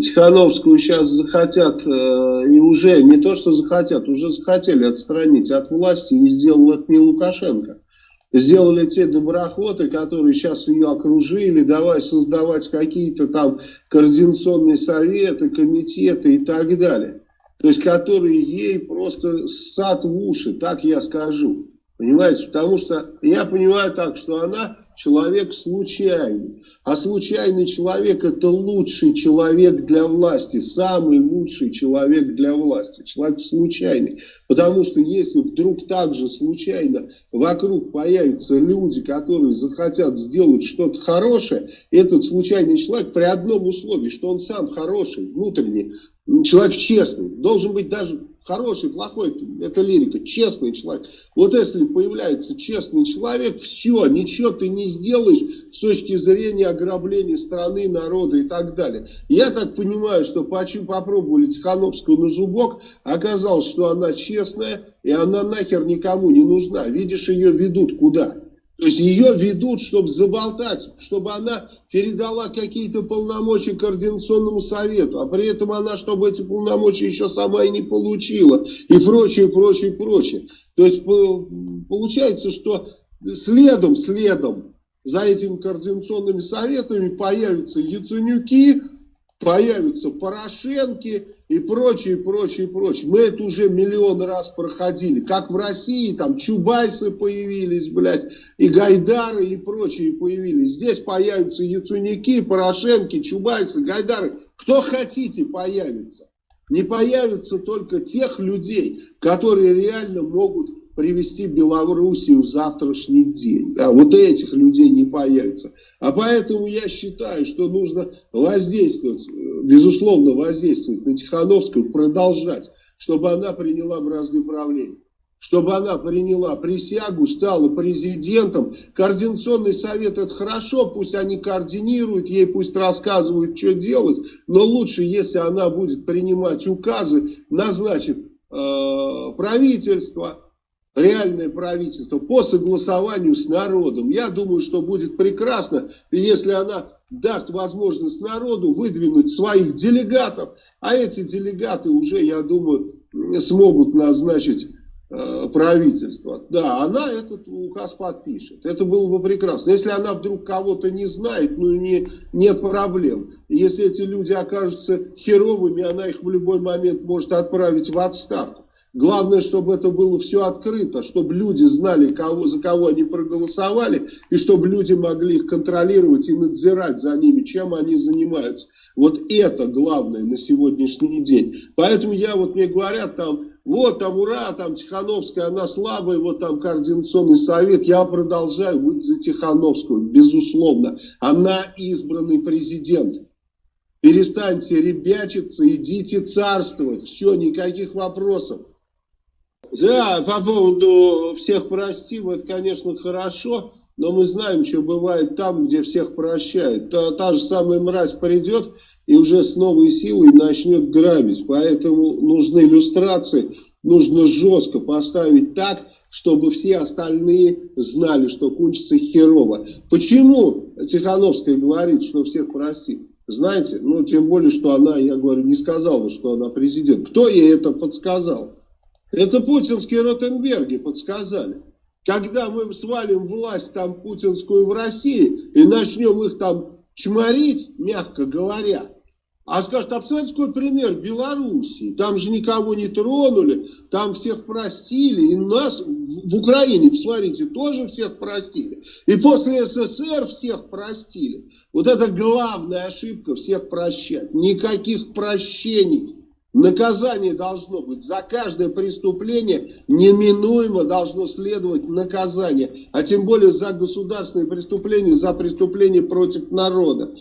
Тихановскую сейчас захотят, э, и уже не то, что захотят, уже захотели отстранить от власти, и сделал это не Лукашенко. Сделали те доброхоты, которые сейчас ее окружили, давай создавать какие-то там координационные советы, комитеты и так далее. То есть, которые ей просто сад в уши, так я скажу. Понимаете, потому что я понимаю так, что она человек случайный. А случайный человек это лучший человек для власти, самый лучший человек для власти. Человек случайный. Потому что если вдруг так же случайно вокруг появятся люди, которые захотят сделать что-то хорошее, этот случайный человек при одном условии, что он сам хороший, внутренний, человек честный, должен быть даже хороший, плохой, это лирика, честный человек. Вот если появляется честный человек, все, ничего ты не сделаешь с точки зрения ограбления страны, народа и так далее. Я так понимаю, что попробовали Тихановскую на зубок, оказалось, что она честная, и она нахер никому не нужна. Видишь, ее ведут куда? То есть ее ведут, чтобы заболтать, чтобы она передала какие-то полномочия Координационному совету, а при этом она, чтобы эти полномочия еще сама и не получила, и прочее, прочее, прочее. То есть получается, что следом, следом за этими координационными советами появятся Яценюки, появятся Порошенки и прочее, прочее, прочее. Мы это уже миллион раз проходили. Как в России, там Чубайсы появились, блядь, и Гайдары и прочие появились. Здесь появятся Яцуники, Порошенки, Чубайсы, Гайдары. Кто хотите появится. Не появится только тех людей, которые реально могут привести Белоруссию в завтрашний день. Да, вот этих людей не появится. А поэтому я считаю, что нужно воздействовать, безусловно воздействовать на Тихановскую, продолжать, чтобы она приняла бразды правления. Чтобы она приняла присягу, стала президентом. Координационный совет это хорошо, пусть они координируют, ей пусть рассказывают, что делать. Но лучше, если она будет принимать указы, назначит э, правительство, реальное правительство по согласованию с народом. Я думаю, что будет прекрасно, если она даст возможность народу выдвинуть своих делегатов, а эти делегаты уже, я думаю, смогут назначить э, правительство. Да, она этот указ подпишет. Это было бы прекрасно. Если она вдруг кого-то не знает, ну не, нет проблем. Если эти люди окажутся херовыми, она их в любой момент может отправить в отставку. Главное, чтобы это было все открыто, чтобы люди знали, кого, за кого они проголосовали, и чтобы люди могли их контролировать и надзирать за ними, чем они занимаются. Вот это главное на сегодняшний день. Поэтому я, вот мне говорят там, вот там ура, там Тихановская, она слабая, вот там координационный совет. Я продолжаю быть за Тихановскую, безусловно. Она избранный президент. Перестаньте ребячиться, идите царствовать. Все, никаких вопросов. Да, по поводу всех простим, это, конечно, хорошо, но мы знаем, что бывает там, где всех прощают. Та, та же самая мразь придет и уже с новой силой начнет грабить. Поэтому нужны иллюстрации, нужно жестко поставить так, чтобы все остальные знали, что кончится херово. Почему Тихановская говорит, что всех простит? Знаете, ну тем более, что она, я говорю, не сказала, что она президент. Кто ей это подсказал? Это путинские Ротенберги подсказали. Когда мы свалим власть там путинскую в России и начнем их там чморить, мягко говоря, а скажут, а посмотрите, какой пример Белоруссии. Там же никого не тронули, там всех простили. И нас в Украине, посмотрите, тоже всех простили. И после СССР всех простили. Вот это главная ошибка, всех прощать. Никаких прощений. Наказание должно быть. За каждое преступление неминуемо должно следовать наказание. А тем более за государственные преступления, за преступления против народа.